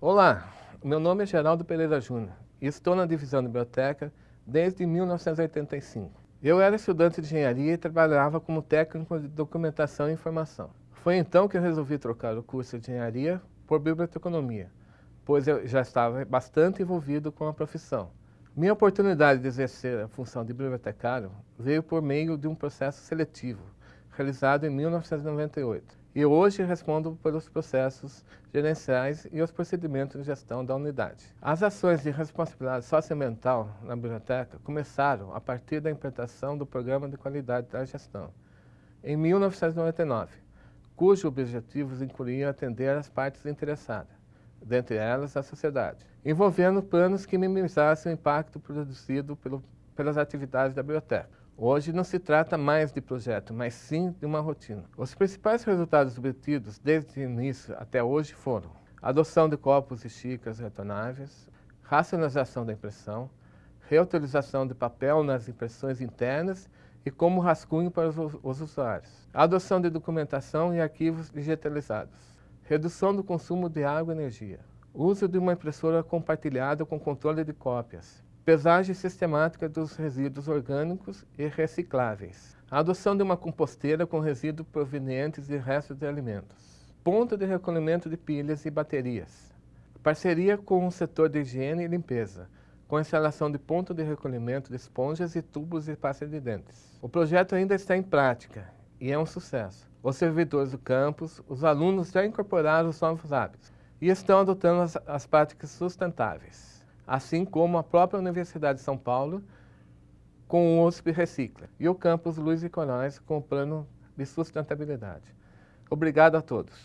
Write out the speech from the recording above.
Olá, meu nome é Geraldo Pereira Júnior e estou na divisão biblioteca desde 1985. Eu era estudante de engenharia e trabalhava como técnico de documentação e informação. Foi então que eu resolvi trocar o curso de engenharia por biblioteconomia, pois eu já estava bastante envolvido com a profissão. Minha oportunidade de exercer a função de bibliotecário veio por meio de um processo seletivo, realizado em 1998 e hoje respondo pelos processos gerenciais e os procedimentos de gestão da unidade. As ações de responsabilidade socioambiental na biblioteca começaram a partir da implantação do Programa de Qualidade da Gestão, em 1999, cujos objetivos incluíam atender as partes interessadas, dentre elas a sociedade, envolvendo planos que minimizassem o impacto produzido pelo, pelas atividades da biblioteca. Hoje não se trata mais de projeto, mas sim de uma rotina. Os principais resultados obtidos desde o início até hoje foram adoção de copos e xícaras retornáveis, racionalização da impressão, reutilização de papel nas impressões internas e como rascunho para os, os usuários, adoção de documentação e arquivos digitalizados, redução do consumo de água e energia, uso de uma impressora compartilhada com controle de cópias, pesagem sistemática dos resíduos orgânicos e recicláveis, a adoção de uma composteira com resíduos provenientes de restos de alimentos, ponto de recolhimento de pilhas e baterias, parceria com o setor de higiene e limpeza, com a instalação de ponto de recolhimento de esponjas e tubos de pasta de dentes. O projeto ainda está em prática e é um sucesso. Os servidores do campus, os alunos já incorporaram os novos hábitos e estão adotando as, as práticas sustentáveis assim como a própria Universidade de São Paulo com o USP Recicla e o campus Luiz e Corais com o plano de sustentabilidade. Obrigado a todos.